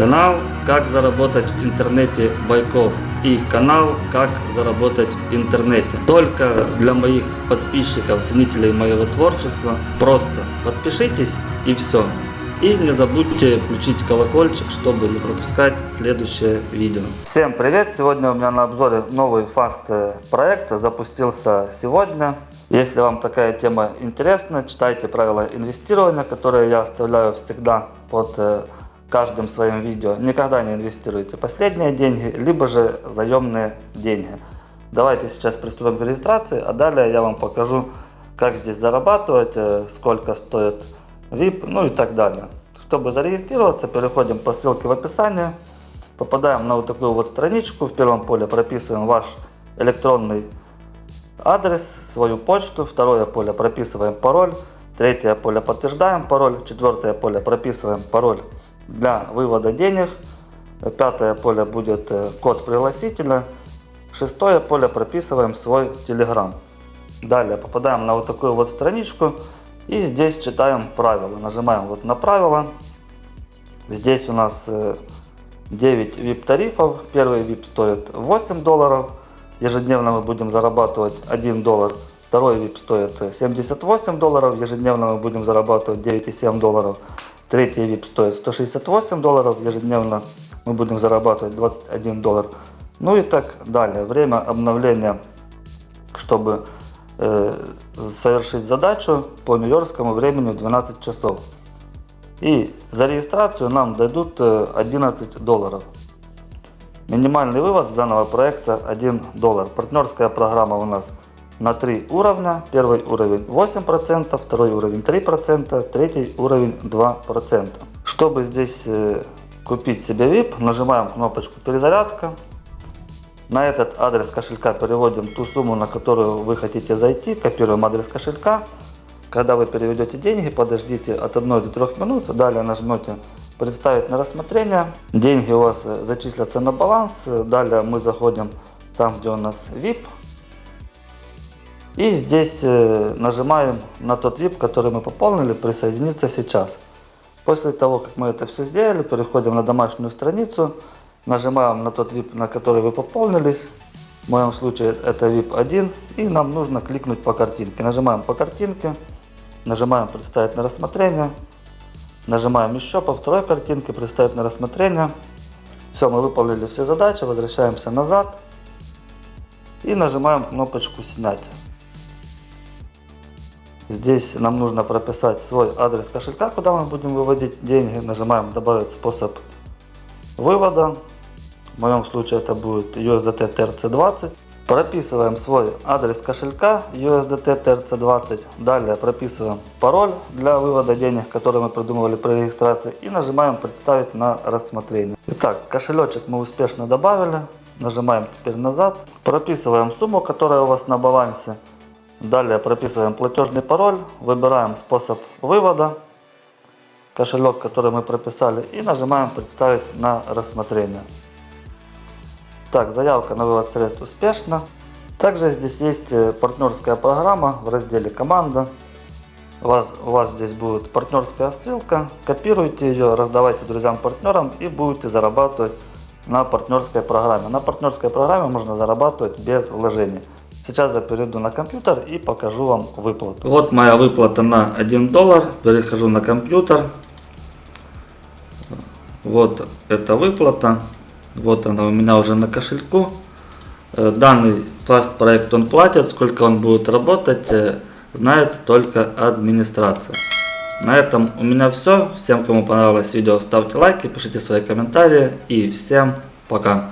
Канал «Как заработать в интернете Байков» и канал «Как заработать в интернете». Только для моих подписчиков, ценителей моего творчества. Просто подпишитесь и все. И не забудьте включить колокольчик, чтобы не пропускать следующее видео. Всем привет! Сегодня у меня на обзоре новый фаст проект. Запустился сегодня. Если вам такая тема интересна, читайте правила инвестирования, которые я оставляю всегда под каждым своим видео. Никогда не инвестируйте последние деньги, либо же заемные деньги. Давайте сейчас приступим к регистрации, а далее я вам покажу, как здесь зарабатывать, э, сколько стоит VIP, ну и так далее. Чтобы зарегистрироваться, переходим по ссылке в описании, попадаем на вот такую вот страничку, в первом поле прописываем ваш электронный адрес, свою почту, второе поле прописываем пароль, третье поле подтверждаем пароль, четвертое поле прописываем пароль для вывода денег. Пятое поле будет э, код пригласителя. Шестое поле прописываем свой телеграм. Далее попадаем на вот такую вот страничку и здесь читаем правила. Нажимаем вот на правила. Здесь у нас 9 э, VIP тарифов. Первый VIP стоит 8 долларов. Ежедневно мы будем зарабатывать 1 доллар. Второй VIP стоит 78 долларов. Ежедневно мы будем зарабатывать 9,7 долларов. Третий VIP стоит 168 долларов ежедневно. Мы будем зарабатывать 21 доллар. Ну и так далее. Время обновления, чтобы э, совершить задачу по нью-йоркскому времени 12 часов. И за регистрацию нам дадут 11 э, долларов. Минимальный вывод с данного проекта 1 доллар. Партнерская программа у нас на три уровня. Первый уровень 8%, второй уровень 3%, третий уровень 2%. Чтобы здесь э, купить себе VIP, нажимаем кнопочку перезарядка. На этот адрес кошелька переводим ту сумму, на которую вы хотите зайти, копируем адрес кошелька. Когда вы переведете деньги, подождите от 1 до 3 минут, далее нажмете представить на рассмотрение. Деньги у вас э, зачислятся на баланс, далее мы заходим там, где у нас VIP, и здесь э, нажимаем на тот VIP, который мы пополнили, присоединиться сейчас. После того, как мы это все сделали, переходим на домашнюю страницу, нажимаем на тот VIP, на который вы пополнились. В моем случае это VIP 1. И нам нужно кликнуть по картинке. Нажимаем по картинке, нажимаем представить на рассмотрение. Нажимаем еще по второй картинке, представить на рассмотрение. Все, мы выполнили все задачи, возвращаемся назад. И нажимаем кнопочку снять. Здесь нам нужно прописать свой адрес кошелька, куда мы будем выводить деньги. Нажимаем добавить способ вывода. В моем случае это будет USDT TRC20. Прописываем свой адрес кошелька USDT TRC20. Далее прописываем пароль для вывода денег, который мы придумывали при регистрации. И нажимаем представить на рассмотрение. Итак, кошелечек мы успешно добавили. Нажимаем теперь назад. Прописываем сумму, которая у вас на балансе. Далее прописываем платежный пароль, выбираем способ вывода, кошелек, который мы прописали, и нажимаем «Представить на рассмотрение». Так, заявка на вывод средств успешна. Также здесь есть э, партнерская программа в разделе «Команда». У вас, у вас здесь будет партнерская ссылка. Копируйте ее, раздавайте друзьям-партнерам и будете зарабатывать на партнерской программе. На партнерской программе можно зарабатывать без вложений. Сейчас я перейду на компьютер и покажу вам выплату. Вот моя выплата на 1 доллар. Перехожу на компьютер. Вот эта выплата. Вот она у меня уже на кошельку. Э, данный фаст проект он платит. Сколько он будет работать, э, знает только администрация. На этом у меня все. Всем, кому понравилось видео, ставьте лайки, пишите свои комментарии. И всем пока.